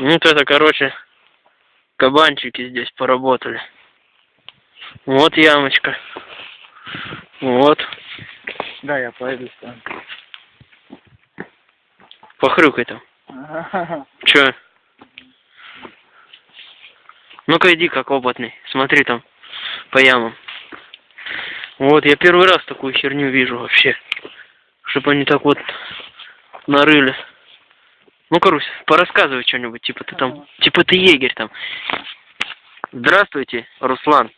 Ну, вот это, короче, кабанчики здесь поработали. Вот ямочка. Вот. Да, я пойду сам. Похрюкай там. Чё? Ну-ка иди как опытный. Смотри там по ямам. Вот, я первый раз такую херню вижу вообще. Чтобы они так вот нарыли. Ну-ка, Русь, порассказывай что-нибудь. Типа ты там, типа ты егерь там. Здравствуйте, Руслан.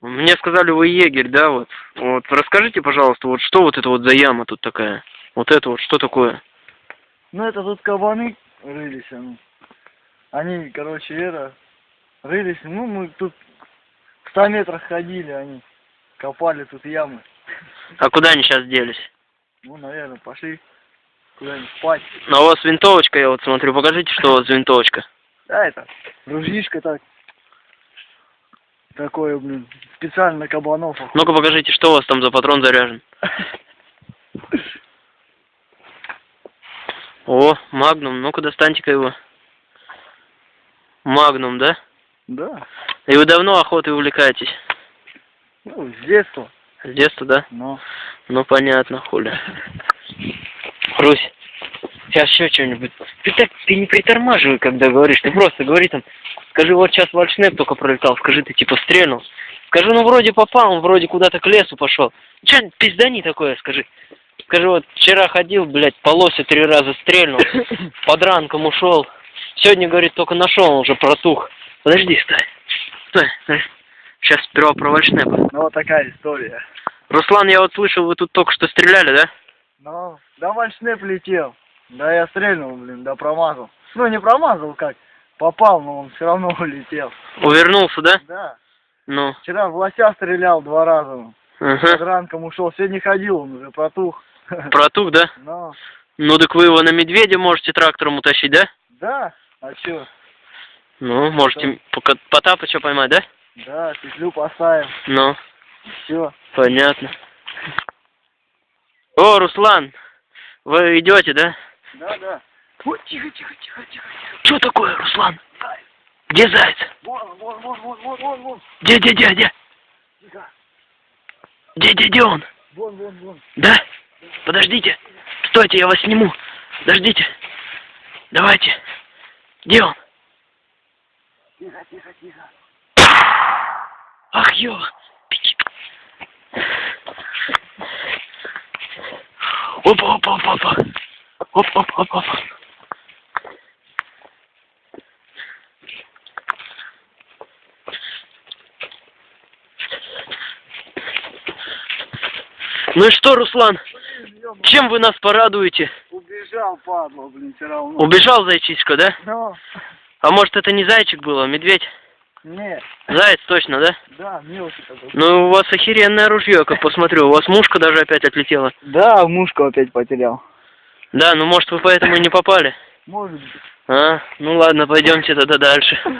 Мне сказали, вы егерь, да, вот. Вот, расскажите, пожалуйста, вот что вот это вот за яма тут такая? Вот это вот, что такое? Ну, это тут кабаны рылись, ну. Они, короче, это, рылись, ну, мы тут в 100 метрах ходили, они копали тут ямы. А куда они сейчас делись? Ну, наверное, пошли куда-нибудь спать. А у вас винтовочка, я вот смотрю, покажите, что у вас винтовочка. Да, это, ружьишко так. Такое, блин, специально кабанов. Ну-ка покажите, что у вас там за патрон заряжен. О, магнум, ну-ка достаньте-ка его. Магнум, да? Да, И вы давно охотой увлекаетесь? ну, с детства, С детства, да? но... Ну понятно, хули. Русь, сейчас еще что-нибудь. Ты так, ты не притормаживай, когда говоришь, ты просто говори там, скажи, вот сейчас вальшнеп только пролетал, скажи, ты типа стрельнул. Скажи, ну вроде попал, он вроде куда-то к лесу пошел. Че, пиздани такое, скажи. Скажи, вот вчера ходил, блядь, по лосю три раза стрельнул, под ранком ушел. Сегодня, говорит, только нашел, он уже протух. Подожди, стой. Стой, стой. Сейчас сперва про вальшнепа. Ну, вот такая история. Руслан, я вот слышал, вы тут только что стреляли, да? Ну, да вальшнеп летел. Да я стрельнул, блин, да промазал. Ну, не промазал как, попал, но он все равно улетел. Увернулся, да? Да. Ну, Вчера в лося стрелял два раза. Ага. ранком ушел. Сегодня ходил, он уже протух. Протух, да? Ну, Ну, так вы его на медведя можете трактором утащить, да? да. А чё? Ну, можете пока- Потапыча поймать, да? Да, петлю поставим. Ну, Все. понятно. О, Руслан, вы идете, да? Да, да. Вот, тихо, тихо, тихо, тихо. Что такое, Руслан? Где заяц? Вон, вон, вон, вон, вон, вон, вон. Где, где, где, где? Тихо. Где, где, где он? Вон, вон, вон. Да? Подождите. Стойте, я вас сниму. Подождите. Давайте. Где он? Тихо, тихо, тихо. Ах, ё. Опа, опа, опа, опа. Оп, оп, оп, оп. Ну и что, Руслан, чем вы нас порадуете? Убежал, падла, блин, все равно. Убежал зайчишка, да? Ну, А может это не зайчик был, а медведь? Не, Заяц точно, да? да, мелкий такой. Ну, у вас охеренное ружье, как посмотрю. У вас мушка даже опять отлетела. Да, мушку опять потерял. Да, ну может вы поэтому и не попали. Может быть. А, ну ладно, пойдемте тогда дальше.